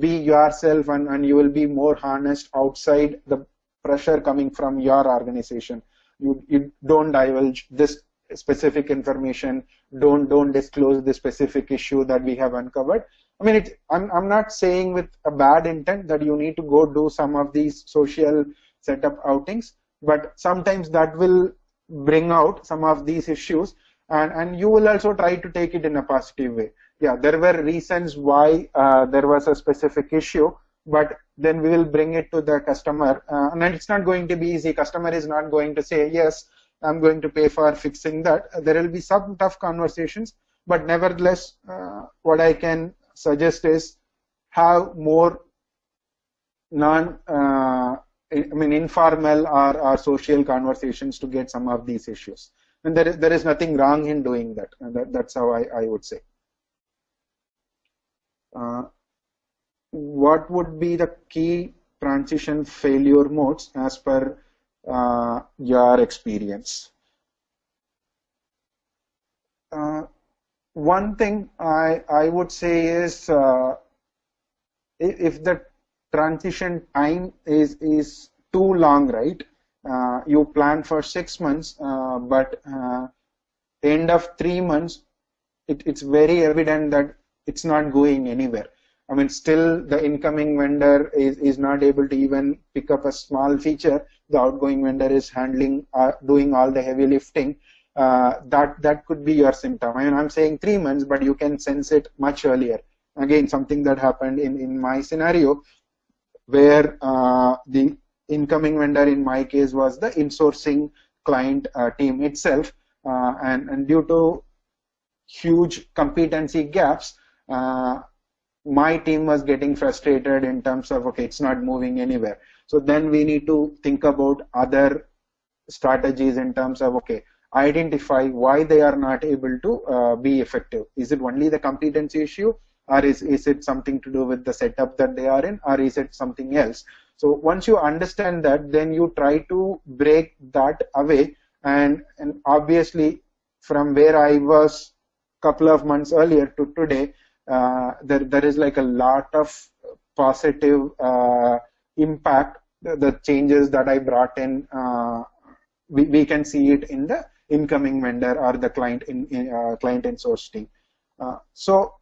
be yourself and, and you will be more harnessed outside the pressure coming from your organization. You, you don't divulge this specific information. Don't don't disclose the specific issue that we have uncovered. I mean, it, I'm I'm not saying with a bad intent that you need to go do some of these social setup outings, but sometimes that will bring out some of these issues, and and you will also try to take it in a positive way. Yeah, there were reasons why uh, there was a specific issue, but then we will bring it to the customer uh, and it's not going to be easy customer is not going to say yes i'm going to pay for fixing that. There will be some tough conversations but nevertheless uh, what i can suggest is have more non uh, I mean informal or, or social conversations to get some of these issues. And there is there is nothing wrong in doing that. And that, that's how I, I would say. Uh, what would be the key transition failure modes as per uh, your experience? Uh, one thing I, I would say is uh, if the transition time is, is too long, right? Uh, you plan for six months, uh, but uh, end of three months, it, it's very evident that it's not going anywhere. I mean, still the incoming vendor is, is not able to even pick up a small feature. The outgoing vendor is handling, uh, doing all the heavy lifting. Uh, that that could be your symptom. I mean, I'm saying three months, but you can sense it much earlier. Again, something that happened in in my scenario, where uh, the incoming vendor in my case was the insourcing client uh, team itself, uh, and and due to huge competency gaps. My team was getting frustrated in terms of okay it's not moving anywhere. So then we need to think about other strategies in terms of okay identify why they are not able to uh, be effective. Is it only the competency issue or is, is it something to do with the setup that they are in or is it something else? So once you understand that then you try to break that away. And and obviously from where i was a couple of months earlier to today uh, there there is like a lot of positive uh, impact. The, the, changes that I brought in, uh, we we can see it in the incoming vendor or the client in, in client in source team. so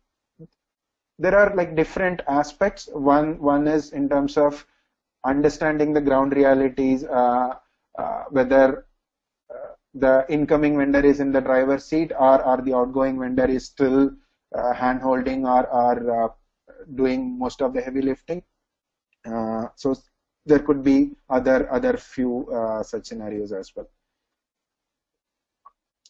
there are like different aspects. One one is in terms of understanding the ground realities, uh, uh, whether uh, the incoming vendor is in the driver's seat or, or the outgoing vendor is still uh, hand holding or, or uh, doing most of the heavy lifting. Uh, so there could be other other few such scenarios as well.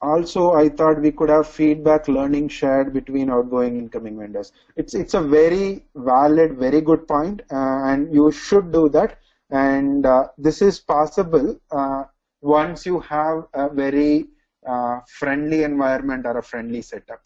also I thought we could have feedback learning shared between outgoing incoming vendors. It's it's a very valid, very good point, uh, and you should do that. And uh, this is possible uh, once you have a very uh, friendly environment or a friendly setup.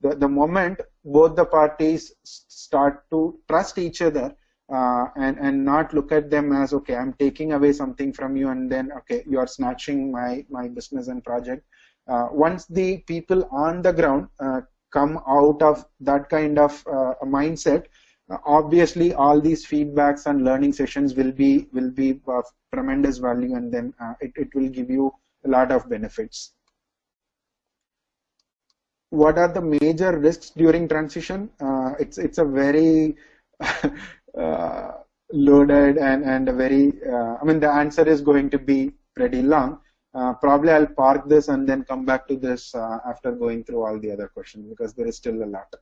The, the moment both the parties start to trust each other uh, and and not look at them as okay i'm taking away something from you and then okay you are snatching my my business and project. Uh, once the people on the ground uh, come out of that kind of uh, mindset uh, obviously all these feedbacks and learning sessions will be will be of tremendous value and then uh, it, it will give you a lot of benefits what are the major risks during transition it's it's a very uh, loaded and, and a very, uh, I mean, the answer is going to be pretty long. Uh, probably I'll park this and then come back to this after going through all the other questions because there is still a lot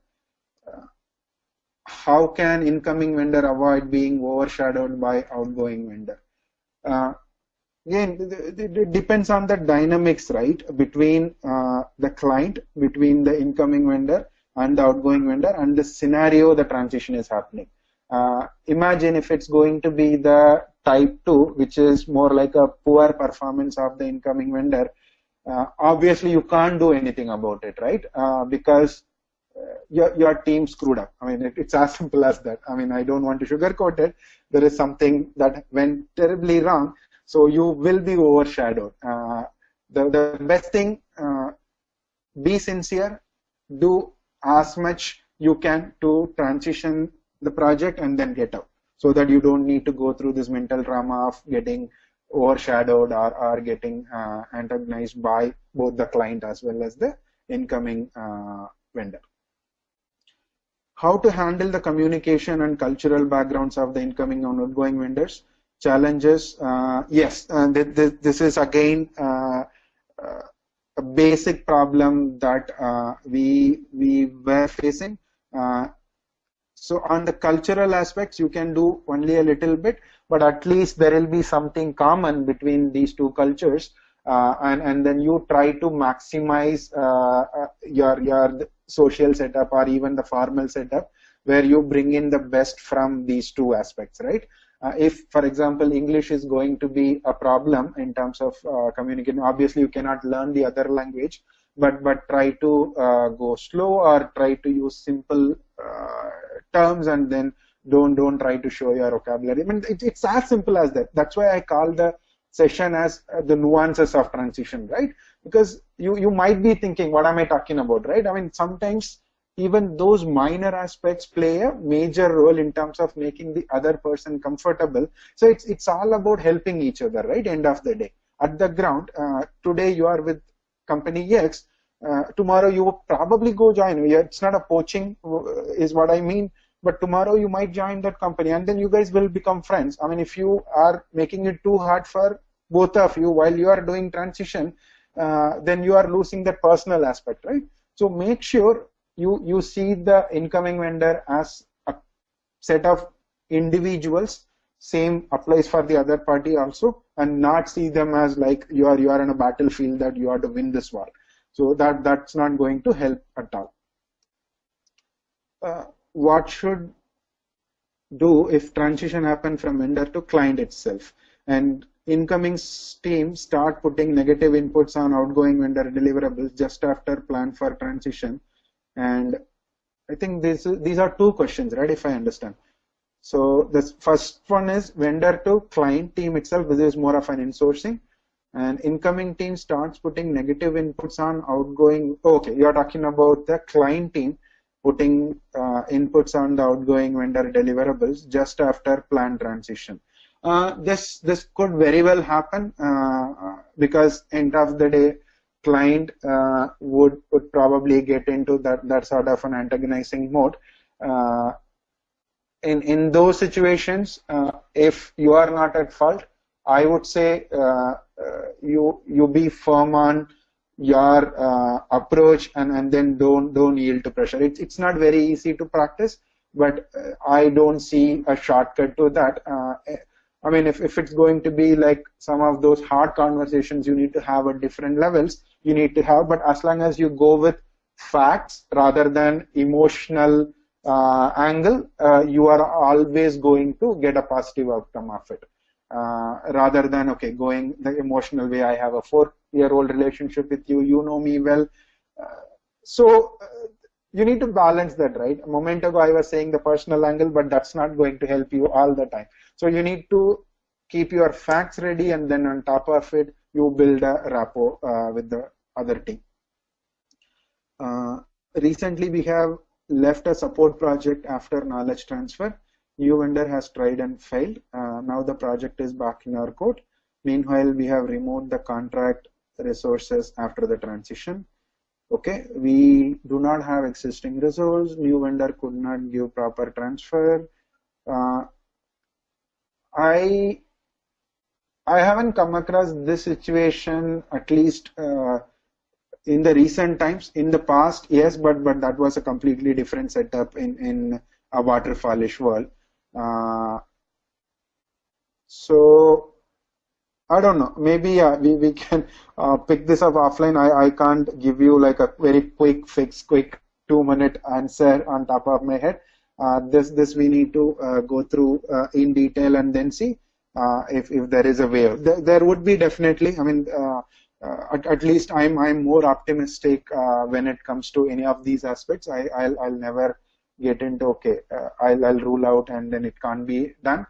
how can incoming vendor avoid being overshadowed by outgoing vendor? Again, it depends on the dynamics, right, between uh, the client, between the incoming vendor and the outgoing vendor and the scenario the transition is happening. Uh, imagine if it's going to be the type 2, which is more like a poor performance of the incoming vendor. Uh, obviously, you can't do anything about it, right? Uh, because uh, your, your team screwed up. I mean, it, it's as simple as that. I mean, I don't want to sugarcoat it. There is something that went terribly wrong, so you will be overshadowed. Uh, the, the best thing, uh, be sincere, do as much you can to transition the project and then get out so that you don't need to go through this mental drama of getting overshadowed or, or getting uh, antagonized by both the client as well as the incoming uh, vendor. How to handle the communication and cultural backgrounds of the incoming and outgoing vendors? Challenges, uh, yes, th th this is again uh, uh, a basic problem that uh, we we were facing. So on the cultural aspects, you can do only a little bit, but at least there will be something common between these two cultures. Uh, and, and then you try to maximize uh, uh, your, your social setup or even the formal setup where you bring in the best from these two aspects, right? Uh, if, for example, English is going to be a problem in terms of uh, communicating, obviously you cannot learn the other language, but but try to uh, go slow or try to use simple terms and then don't don't try to show your vocabulary. I mean, it, it's as simple as that. That's why I call the session as uh, the nuances of transition, right? Because you you might be thinking, what am I talking about, right? I mean, sometimes even those minor aspects play a major role in terms of making the other person comfortable. So it's it's all about helping each other, right? End of the day, at the ground, uh, today you are with company X. Uh, tomorrow you will probably go join. It's not a poaching, uh, is what I mean but tomorrow you might join that company and then you guys will become friends i mean if you are making it too hard for both of you while you are doing transition uh, then you are losing that personal aspect right so make sure you you see the incoming vendor as a set of individuals. Same applies for the other party also and not see them as like you are you are in a battlefield that you are to win this war. So that that's not going to help at all. Uh, what should do if transition happen from vendor to client itself? And incoming team start putting negative inputs on outgoing vendor deliverables just after plan for transition and I think this these are two questions right if I understand. So the first one is vendor to client team itself. This is more of an insourcing. And incoming team starts putting negative inputs on outgoing okay you're talking about the client team putting uh, inputs on the outgoing vendor deliverables just after plan transition. Uh, this this could very well happen uh, because end of the day client uh, would probably get into that that sort of an antagonizing mode. Uh, in in those situations, uh, if you are not at fault, I would say you you be firm on your uh, approach and, and then don't don't yield to pressure. It's it's not very easy to practice, but uh, I don't see a shortcut to that. Uh, I mean, if, if it's going to be like some of those hard conversations you need to have at different levels, you need to have, but as long as you go with facts rather than emotional uh, angle, uh, you are always going to get a positive outcome of it. Uh, rather than, okay, going the emotional way, I have a four year old relationship with you, you know me well. Uh, so uh, you need to balance that, right? A moment ago, I was saying the personal angle, but that's not going to help you all the time. So you need to keep your facts ready, and then on top of it, you build a rapport uh, with the other team. Uh, recently, we have left a support project after knowledge transfer. New vendor has tried and failed. Uh, now the project is back in our code. Meanwhile, we have removed the contract resources after the transition okay we do not have existing resource new vendor could not give proper transfer uh, i i haven't come across this situation at least uh, in the recent times in the past yes but but that was a completely different setup in in a waterfallish world uh, so I don't know. Maybe uh, we, we can uh, pick this up offline. I, I can't give you like a very quick fix, quick two minute answer on top of my head. Uh, this this we need to go through in detail and then see Uh, if, if there is a way. There, there would be definitely. I mean, uh, uh, at, at least I'm I'm more optimistic when it comes to any of these aspects. I I'll, I'll never get into okay. I'll I'll rule out and then it can't be done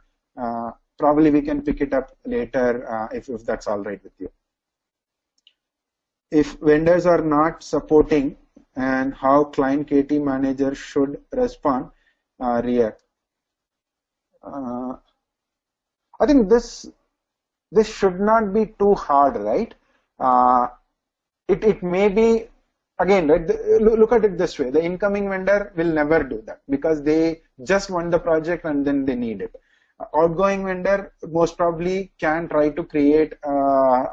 probably we can pick it up later uh, if, if that's all right with you. If vendors are not supporting and how client KT manager should respond, uh, react. Uh, I think this this should not be too hard, right? Uh, it it may be again right, the, look at it this way: the incoming vendor will never do that because they just want the project and then they need it. Outgoing vendor most probably can try to create uh,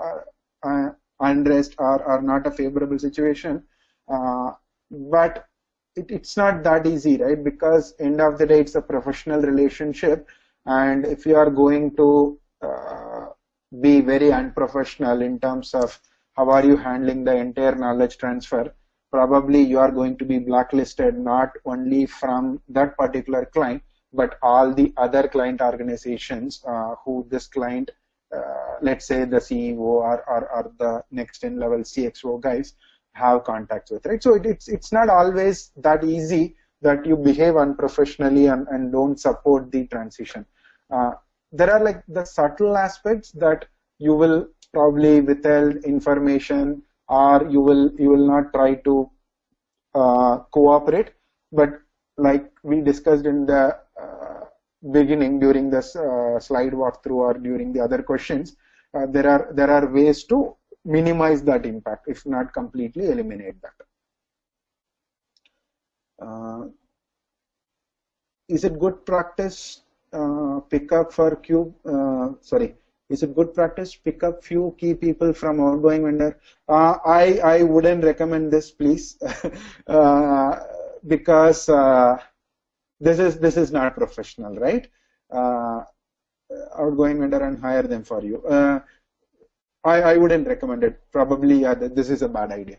uh, unrest or, or not a favorable situation. Uh, but it, it's not that easy right? Because end of the day it's a professional relationship and if you are going to uh, be very unprofessional in terms of how are you handling the entire knowledge transfer probably you are going to be blacklisted not only from that particular client but all the other client organizations uh, who this client, uh, let's say the CEO or, or, or, the next in level CXO guys have contacts with, right? So it, it's, it's not always that easy that you behave unprofessionally and, and don't support the transition. Uh, there are like the subtle aspects that you will probably withhold information or you will you will not try to uh, cooperate but like we discussed in the uh, beginning during this uh, slide walkthrough or during the other questions, uh, there are there are ways to minimize that impact, if not completely eliminate that. is it good practice pick up for cube? sorry, is it good practice pick up few key people from outgoing vendor uh, i i wouldn't recommend this please uh, because uh, this is this is not professional, right? Uh, outgoing vendor and hire them for you. Uh, I, I wouldn't recommend it. Probably this is a bad idea.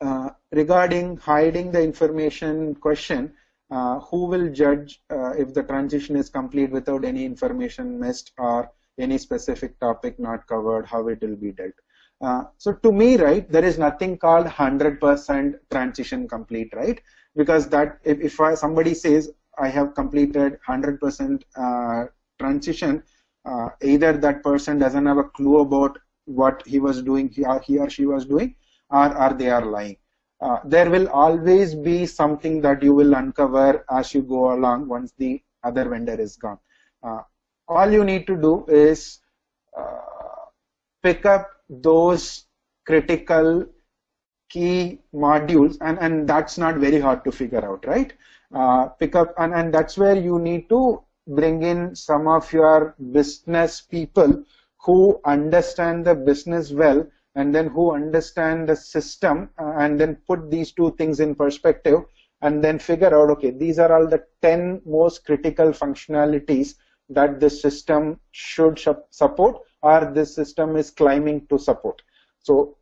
Uh, regarding hiding the information question, uh, who will judge uh, if the transition is complete without any information missed or any specific topic not covered, how it will be dealt? Uh, so to me, right, there is nothing called 100% transition complete, right? Because that if, if I, somebody says I have completed 100% uh, transition, uh, either that person doesn't have a clue about what he was doing, he or, he or she was doing, or, or they are lying. Uh, there will always be something that you will uncover as you go along once the other vendor is gone. Uh, all you need to do is pick up those critical key modules and, and that's not very hard to figure out, right? Uh, pick up and, and that's where you need to bring in some of your business people who understand the business well and then who understand the system uh, and then put these two things in perspective and then figure out okay these are all the 10 most critical functionalities that this system should support or this system is climbing to support. So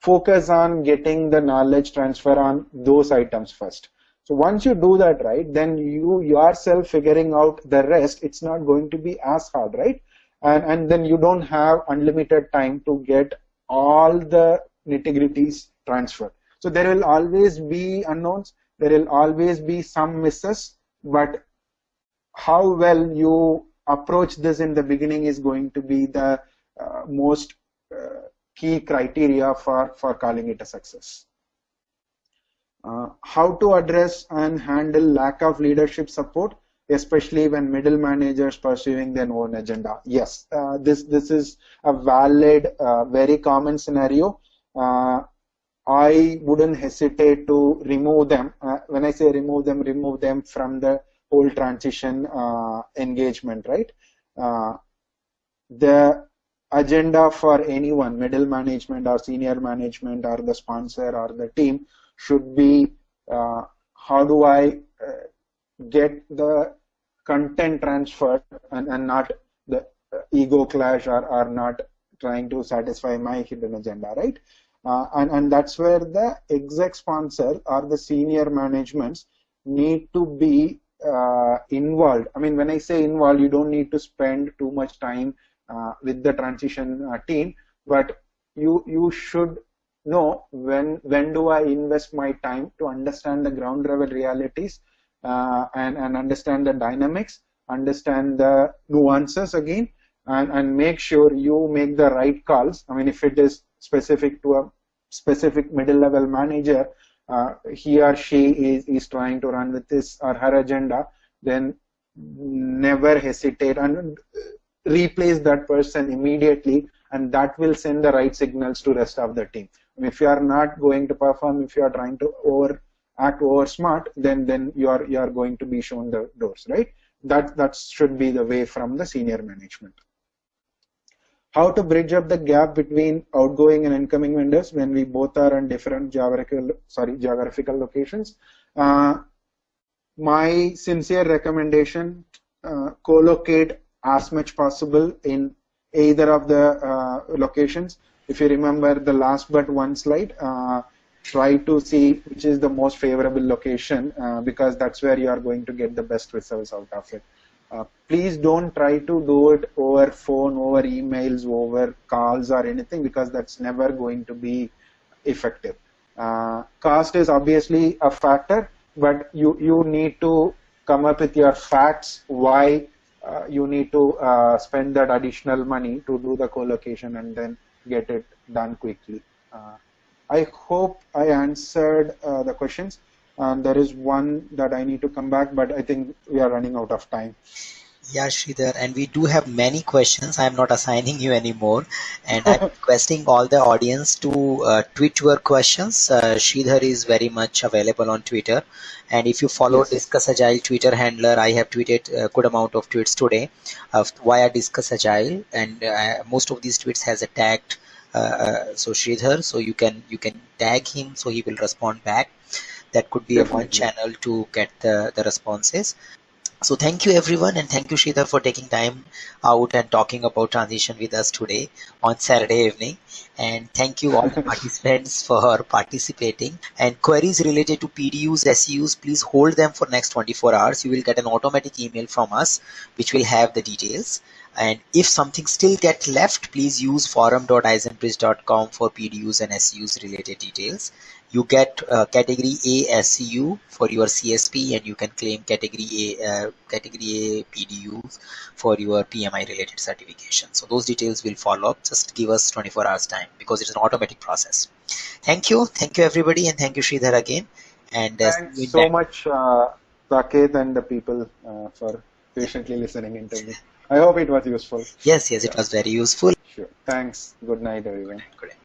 focus on getting the knowledge transfer on those items first. So once you do that right, then you yourself figuring out the rest, it's not going to be as hard, right? And, and then you don't have unlimited time to get all the nitty-gritties transferred. So there will always be unknowns, there will always be some misses, but how well you approach this in the beginning is going to be the uh, most uh, key criteria for, for calling it a success. Uh, how to address and handle lack of leadership support, especially when middle managers pursuing their own agenda. Yes, uh, this this is a valid, uh, very common scenario. Uh, I wouldn't hesitate to remove them. Uh, when I say remove them, remove them from the whole transition uh, engagement, right? the agenda for anyone, middle management or senior management or the sponsor or the team should be uh, how do I uh, get the content transferred and, and not the uh, ego clash or, or not trying to satisfy my hidden agenda, right? Uh, and, and that's where the exec sponsor or the senior managements need to be uh, involved. I mean, when I say involved, you don't need to spend too much time uh, with the transition uh, team, but you you should know when when do I invest my time to understand the ground level realities and and understand the dynamics, understand the nuances again, and and make sure you make the right calls. I mean, if it is specific to a specific middle level manager, uh, he or she is, is trying to run with this or her agenda, then never hesitate and replace that person immediately and that will send the right signals to rest of the team. If you are not going to perform, if you are trying to over act over smart, then then you are you are going to be shown the doors, right? That that should be the way from the senior management. How to bridge up the gap between outgoing and incoming vendors when we both are in different geographical sorry geographical locations. Uh, my sincere recommendation: uh, co-locate as much possible in either of the uh, locations. If you remember the last but one slide, uh, try to see which is the most favorable location uh, because that's where you are going to get the best results out of it. Uh, please don't try to do it over phone, over emails, over calls or anything because that's never going to be effective. Uh, cost is obviously a factor, but you, you need to come up with your facts why uh, you need to uh, spend that additional money to do the co-location and then get it done quickly. Uh, I hope I answered the questions. Um, there is one that I need to come back, but I think we are running out of time. Yeah, Sridhar, and we do have many questions. I'm not assigning you anymore, and I'm requesting all the audience to uh, tweet your questions. Uh, Sridhar is very much available on Twitter, and if you follow yes. Discuss Agile Twitter handler, I have tweeted a good amount of tweets today of why I discuss Agile, and uh, most of these tweets has a tagged uh, uh, Uh, uh, so Sridhar, so you can you can tag him, so he will respond back. That could be Definitely. a one channel to get the the responses. So thank you everyone and thank you Sridhar for taking time out and talking about transition with us today on Saturday evening. And thank you all the participants for participating. And queries related to PDUs, SEUs, please hold them for next 24 hours. You will get an automatic email from us which will have the details. And if something still get left, please use forum.izenbridge.com for PDUs and SEUs related details you get uh, category A SEU for your CSP and you can claim category A uh, category A PDU for your PMI related certification. So those details will follow up. Just give us 24 hours time because it's an automatic process. Thank you. Thank you everybody and thank you Sridhar again. And uh, Thanks so much uh, and the people uh, for patiently listening into me. I hope it was useful. Yes, yes, it was very useful. Sure. Thanks. Good night everyone. Good night.